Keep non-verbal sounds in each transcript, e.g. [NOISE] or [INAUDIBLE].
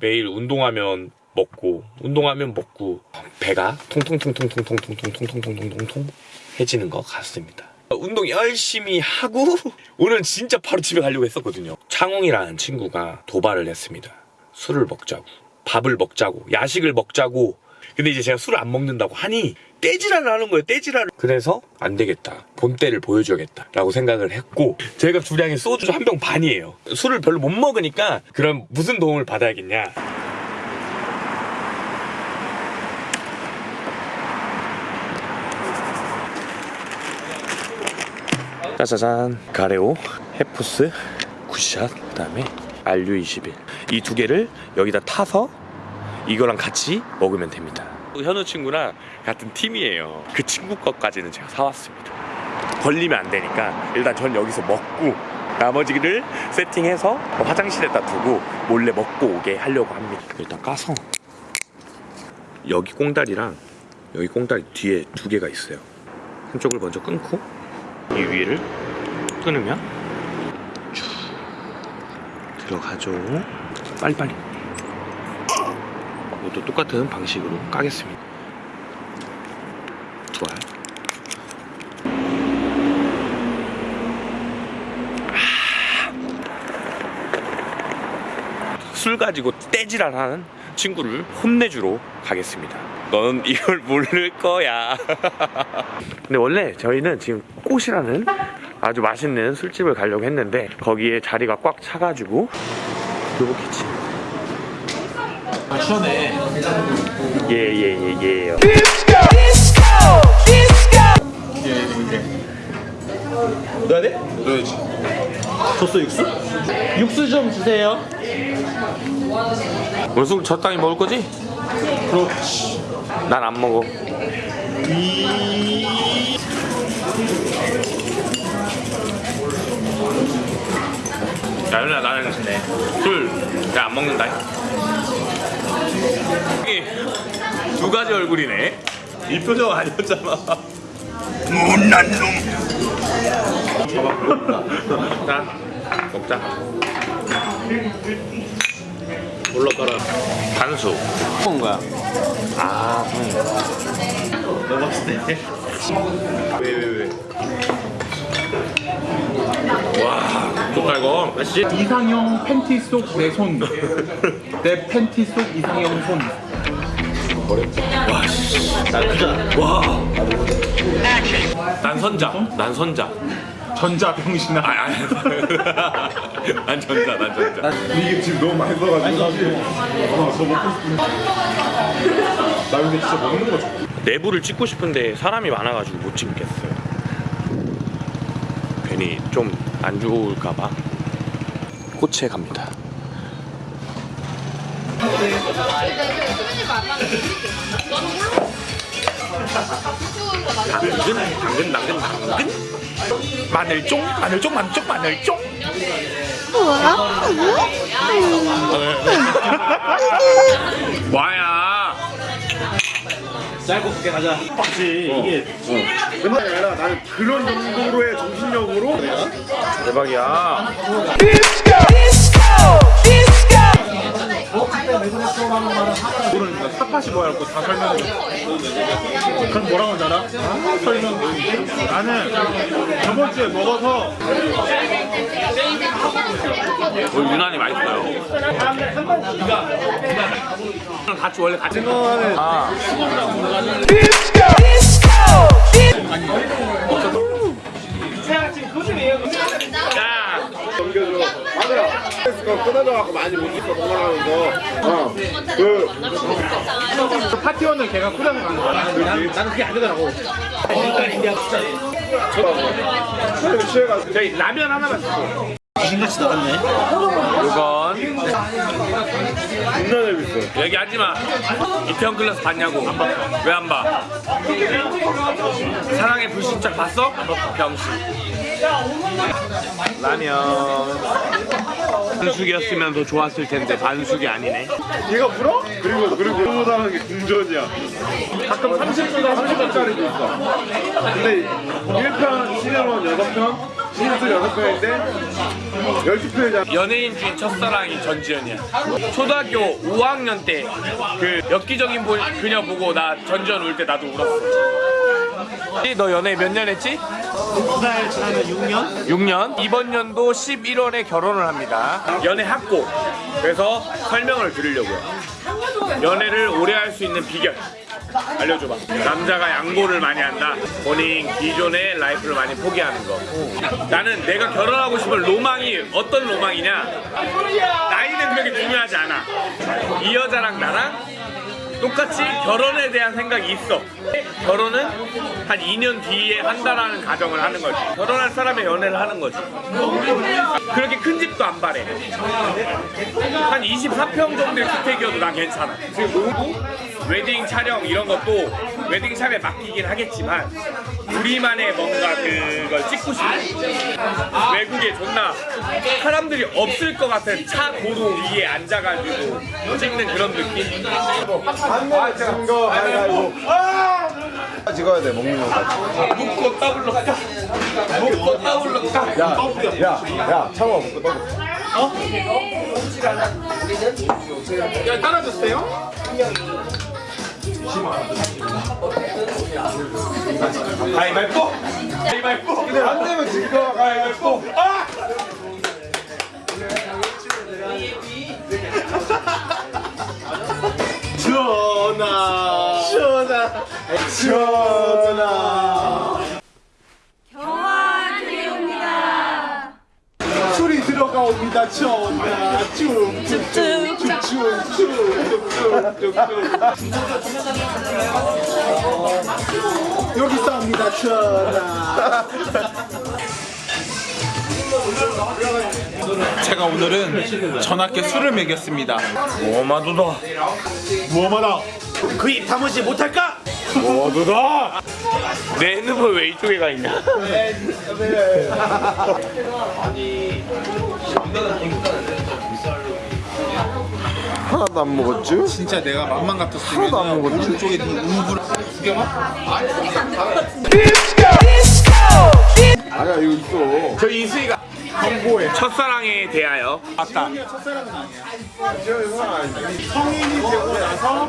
매일 운동하면 먹고 운동하면 먹고 배가 통통통통통통통통통통통통 해지는 것 같습니다. 운동 열심히 하고 [LAUGHS] 오늘 진짜 바로 집에 가려고 했었거든요. 창홍이라는 친구가 도발을 했습니다. 술을 먹자고 밥을 먹자고 야식을 먹자고 근데 이제 제가 술을 안 먹는다고 하니 떼지랄을 하는 거예요 떼지랄을 그래서 안 되겠다. 본때를 보여줘야겠다 라고 생각을 했고 제가 주량이 소주 한 병 반이에요. 술을 별로 못 먹으니까 그럼 무슨 도움을 받아야겠냐? 짜자잔 가레오 헤푸스 굿샷 그 다음에 RU21 이 두 개를 여기다 타서 이거랑 같이 먹으면 됩니다. 현우 친구랑 같은 팀이에요. 그 친구 것까지는 제가 사왔습니다. 걸리면 안 되니까 일단 전 여기서 먹고 나머지를 세팅해서 화장실에다 두고 몰래 먹고 오게 하려고 합니다. 일단 까서. 여기 꽁다리랑 여기 꽁다리 뒤에 두 개가 있어요. 한쪽을 먼저 끊고 이 위를 끊으면 쭉 들어가죠. 빨리빨리 이것도 똑같은 방식으로 까겠습니다. 좋아요. 아. 술 가지고 떼지랄하는 친구를 혼내주러 가겠습니다. 넌 이걸 모를 거야. [LAUGHS] 근데 원래 저희는 지금 꽃이라는 아주 맛있는 술집을 가려고 했는데 거기에 자리가 꽉 차가지고 요거키치 아, 추천해. 예예예 예요 넣어야 돼? 넣어야지. 줬어 육수? 육수 좀 주세요. 오늘 술 적당히 먹을 거지? 그렇지. 난 안 먹어 야 연우야 나는 술잘안 먹는다 여기 두 가지 얼굴이네 이 표정 아니었잖아. 자 먹자 올라가라. 반수 먹은 거야. 아너 봤을 때. 왜, 왜, 왜? 와, 이거 맛있지? 이상형 팬티 속 내 손. 내 팬티 속 이상형 손. 나 크잖아. 와. 난 선자. 난 선자. 전자 병신아. 아, 아니. [LAUGHS] 난 전자. 난 전자. 이게 지금 너무 많이 써가지고 사실 어, 저 먹고 싶은데 나 근데 진짜 먹는 거 좋아 내부를 찍고 싶은데 사람이 많아가지고 못 찍겠어요. 괜히 좀 안 좋을까봐. 꽃에 갑니다. 당근, 당근, 당근, 당근. 마늘쫑, 마늘쫑, 마늘쫑, 마늘쫑. 와야. 짧고 굵게 가자. 확실히 이게 그만 아니라 나는 그런 정도로의 정신력으로 대박이야. 모르니까 핫팟이 뭐야 갖고 다 설명해. 그럼 뭐라고 하잖아? 아, 설명. 나는 저번 주에 먹어서 오늘 유난히 맛있어요. 같이 원래 같이 넣어는 아. 야, 넘겨줘 맞아 그거 끊어져갖고 많이 못 있어 도망가면서 어그 파티원을 걔가 꾸려서 가는 거야. 나는 그게 안 되더라고. 사람이 취해가지고 저희 라면 하나만 주세요. 귀신같이 나갔네. 이건 존나 재밌어 얘기하지 마. 이태원 클래스 봤냐고. 왜안 봐? 사랑의 불시착 봤어? 병신. 라면. 반숙이었으면 더 좋았을 텐데 반숙이 아니네. 얘가 불어? 그리고 그리고 그보다는 게 궁전이야 가끔 30분당 30분짜리도 있어 근데 1편 시네론 6편 진수 여섯 편인데 열두 편이잖아. 연예인 중에 첫사랑이 전지현이야. 초등학교 5학년 때 그 엽기적인 보- 그녀 보고 나 전지현 울 때 나도 울었어. 너 연애 몇 년 했지? 두달 지나면 6년? 6년. 이번 연도 11월에 결혼을 합니다. 연애 학고. 그래서 설명을 드리려고요. 연애를 오래 할 수 있는 비결. 알려줘봐. 남자가 양보를 많이 한다. 본인 기존의 라이프를 많이 포기하는 거. 나는 내가 결혼하고 싶은 로망이 어떤 로망이냐? 나이는 그렇게 중요하지 않아. 이 여자랑 나랑 똑같이 결혼에 대한 생각이 있어. 결혼은 한 2년 뒤에 한다라는 가정을 하는 거지. 결혼할 사람의 연애를 하는 거지. 그렇게 큰 집도 안 바래. 한 24평 정도의 주택이어도 난 괜찮아. 그리고 웨딩 촬영 이런 것도 웨딩 샵에 맡기긴 하겠지만 우리만의 뭔가 그걸 찍고 싶어. 외국에 존나 사람들이 없을 것 같은 차 도로 위에 앉아가지고 찍는 그런 느낌? 안내 거 가위바위보. 찍어야 돼 먹는 거까지. 묶고 더블로 까. 묶고 까. 야야야 참아 먹고 떠. 야 따라줬어요? 가위바위보? 가위바위보? 안 되면 질거 가위바위보. 아! 전화. 전화. 전화. 경화한테옵니다. 술이 들어가옵니다. 전화. 쭉쭉쭉. 여기 있습니다 전화 제가 오늘은 전학교 술을 먹였습니다. 오마도다. 무엄하다 그 입 다무지 못할까? 오마도다. 내 핸드폰 왜 이쪽에 가 있냐? [LAUGHS] 하나도 안 먹었지? 진짜 내가 맘만 같았으면 하나도 안 먹었지? 오른쪽에 네 우브를 두 개만? 아니야 이거 있어. 저 이수희가 정보에 첫사랑에 대하여 아까 성인이 되고 나서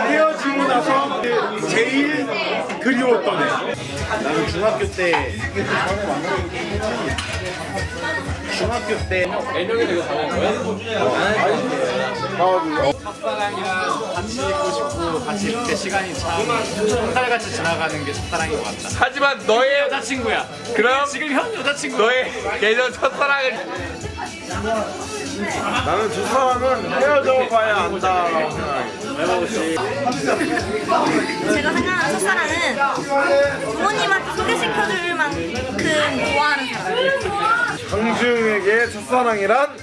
헤어지고 나서 제일 그리웠던 애 나는 중학교 때 중학교 때 첫사랑이랑 같이 있고 싶고 같이 그때 시간이 참 한달같이 지나가는 게 첫사랑인 것 같다. 하지만 너의 여자친구야. 그럼 지금 현 여자친구 너의 예전 첫사랑을 나는 두 사람은 헤어져 봐야 생각해. 제가 생각하는 첫사랑은 부모님한테 소개시켜줄 만큼 좋아하는 사람. 강주영에게 첫사랑이란?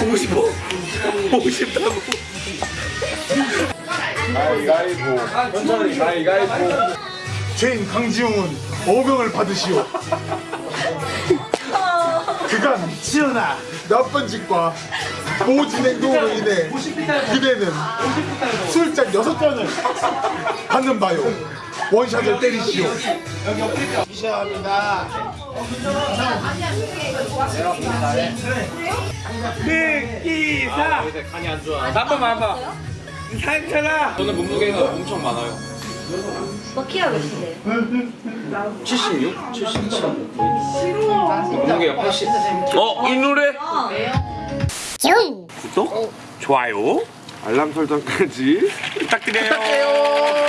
보고 싶어. 보고 싶다고. 가위바위보. 천천히 가위바위보. 죄인 강지웅은 어명을 받으시오. 그간 지연아 나쁜 짓과 모진 행동으로 인해 그대는 술잔 여섯 잔을 받는 바요 원샷을 때리시오. 시작합니다. 흑기사. 한 번만 한번 상처나 저는 몸무게가 엄청 많아요. 뭐 키가 몇인데요? 몸무게가 80 어? 이 노래? 구독? 좋아요? 알람 설정까지. [LAUGHS] 부탁드려요